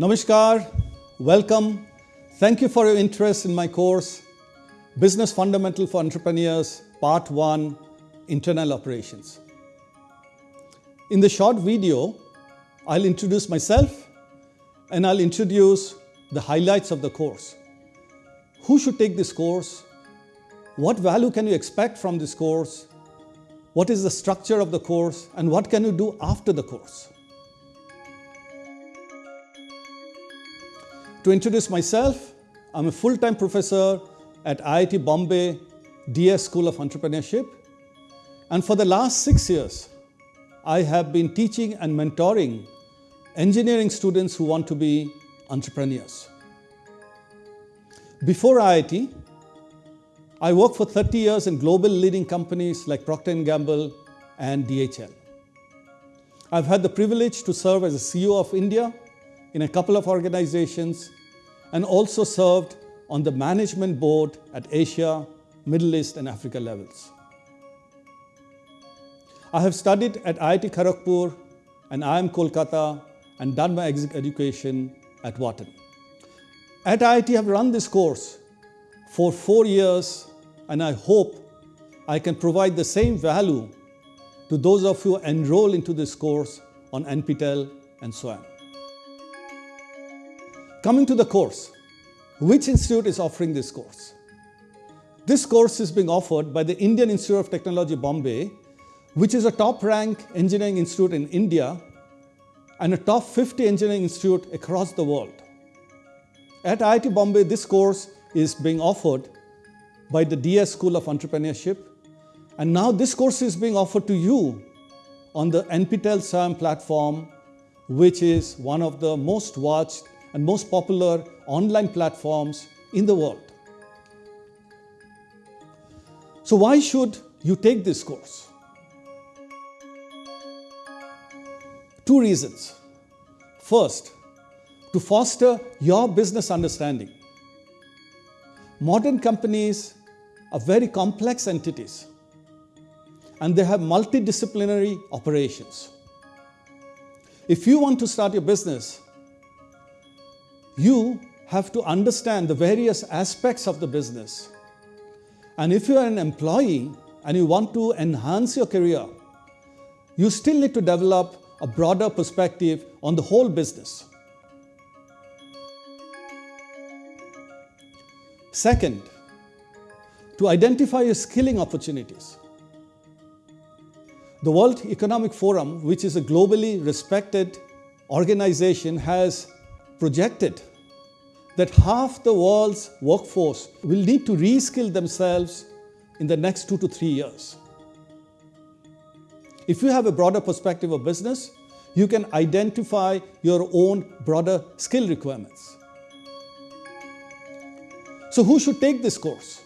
Namaskar, welcome. Thank you for your interest in my course, Business Fundamental for Entrepreneurs, Part 1, Internal Operations. In the short video, I'll introduce myself and I'll introduce the highlights of the course. Who should take this course? What value can you expect from this course? What is the structure of the course and what can you do after the course? To introduce myself, I'm a full-time professor at IIT Bombay DS School of Entrepreneurship. And for the last six years, I have been teaching and mentoring engineering students who want to be entrepreneurs. Before IIT, I worked for 30 years in global leading companies like Procter & Gamble and DHL. I've had the privilege to serve as a CEO of India in a couple of organizations and also served on the management board at Asia, Middle East and Africa levels. I have studied at IIT Kharagpur and IIM Kolkata and done my education at Wharton. At IIT I have run this course for four years and I hope I can provide the same value to those of you who enroll into this course on NPTEL and so on. Coming to the course, which institute is offering this course? This course is being offered by the Indian Institute of Technology Bombay, which is a top-ranked engineering institute in India and a top 50 engineering institute across the world. At IIT Bombay, this course is being offered by the DS School of Entrepreneurship. And now this course is being offered to you on the NPTEL SWAYAM platform, which is one of the most watched and most popular online platforms in the world. So why should you take this course? Two reasons. First, to foster your business understanding. Modern companies are very complex entities and they have multidisciplinary operations. If you want to start your business, you have to understand the various aspects of the business. And if you are an employee and you want to enhance your career, you still need to develop a broader perspective on the whole business. Second, to identify your skilling opportunities. The World Economic Forum, which is a globally respected organization, has projected that half the world's workforce will need to reskill themselves in the next two to three years. If you have a broader perspective of business, you can identify your own broader skill requirements. So who should take this course?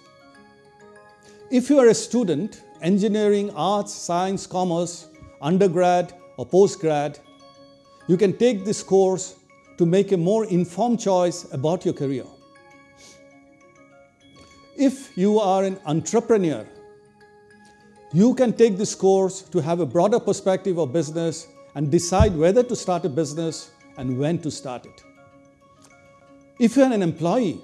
If you are a student, engineering, arts, science, commerce, undergrad or postgrad, you can take this course to make a more informed choice about your career. If you are an entrepreneur, you can take this course to have a broader perspective of business and decide whether to start a business and when to start it. If you're an employee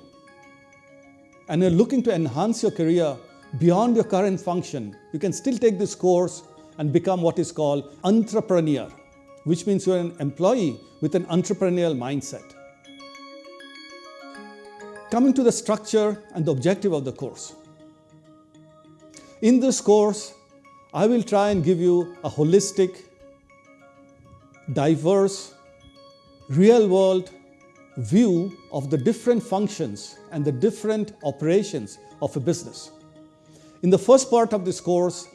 and you're looking to enhance your career beyond your current function, you can still take this course and become what is called intrapreneur which means you're an employee with an entrepreneurial mindset. Coming to the structure and the objective of the course. In this course, I will try and give you a holistic, diverse, real world view of the different functions and the different operations of a business. In the first part of this course,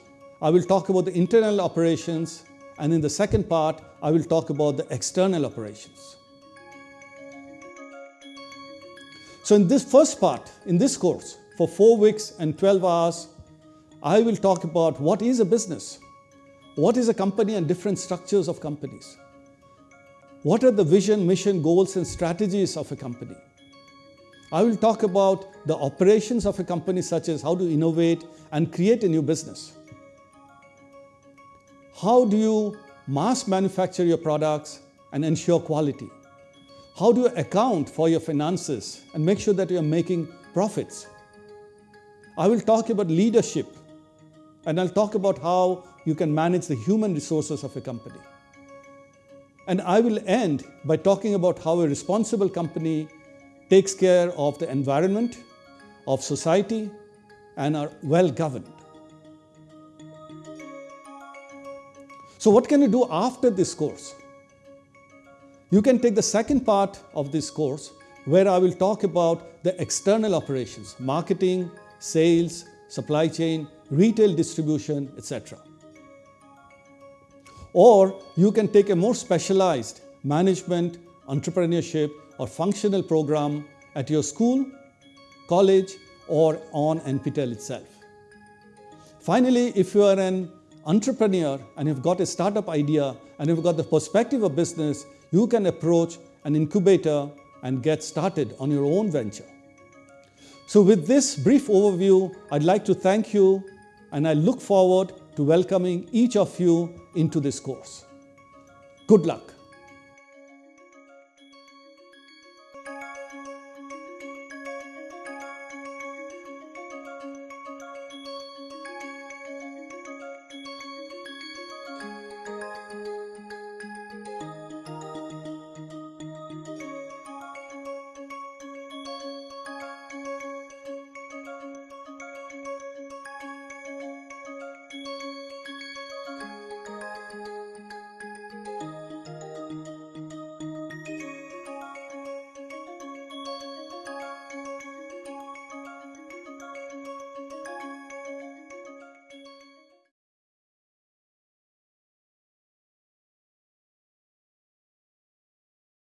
I will talk about the internal operations and in the second part, I will talk about the external operations. So in this first part, in this course, for four weeks and 12 hours, I will talk about what is a business, what is a company and different structures of companies, what are the vision, mission, goals and strategies of a company. I will talk about the operations of a company such as how to innovate and create a new business. How do you mass manufacture your products and ensure quality? How do you account for your finances and make sure that you are making profits? I will talk about leadership and I'll talk about how you can manage the human resources of a company. And I will end by talking about how a responsible company takes care of the environment, of society, and are well governed. So what can you do after this course? You can take the second part of this course where I will talk about the external operations, marketing, sales, supply chain, retail distribution, etc. Or you can take a more specialized management, entrepreneurship or functional program at your school, college or on NPTEL itself. Finally, if you are an entrepreneur and you've got a startup idea and you've got the perspective of business, you can approach an incubator and get started on your own venture. So with this brief overview, I'd like to thank you and I look forward to welcoming each of you into this course. Good luck.